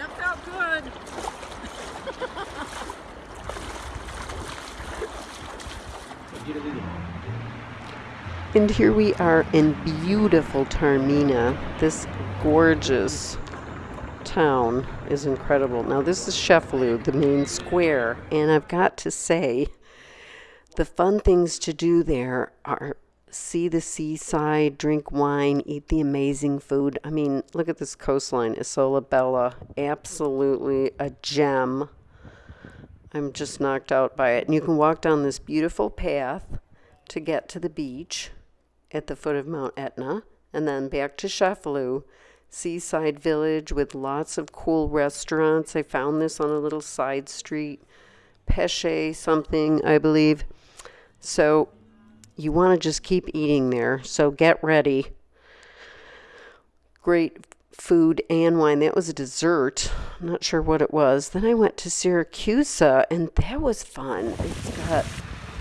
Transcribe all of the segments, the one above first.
That felt good. and here we are in beautiful Taormina. This gorgeous town is incredible. Now this is Cefalù, the main square, and I've got to say the fun things to do there are see the seaside, drink wine, eat the amazing food. I mean, look at this coastline, Isola Bella, absolutely a gem. I'm just knocked out by it. And you can walk down this beautiful path to get to the beach at the foot of Mount Etna, and then back to Cefalù, seaside village with lots of cool restaurants. I found this on a little side street, Pesce something, I believe. So you want to just keep eating there. So get ready. Great food and wine. That was a dessert. I'm not sure what it was. Then I went to Syracuse, and that was fun. It's got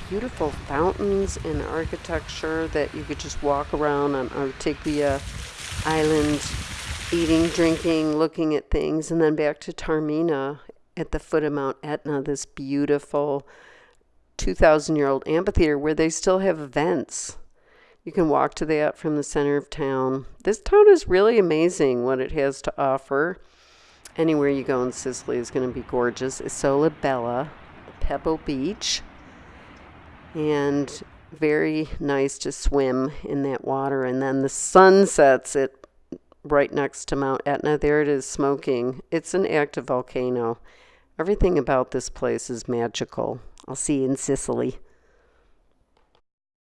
beautiful fountains and architecture that you could just walk around on Ortigia Island, eating, drinking, looking at things, and then back to Taormina at the foot of Mount Etna, this beautiful 2,000 year old amphitheater where they still have events. You can walk to that uh, from the center of town. This town is really amazing what it has to offer. Anywhere you go in Sicily is going to be gorgeous. Isola Bella, Pebble Beach, and very nice to swim in that water. And then the sun sets it right next to Mount Etna. There it is smoking. It's an active volcano. Everything about this place is magical. I'll see you in Sicily.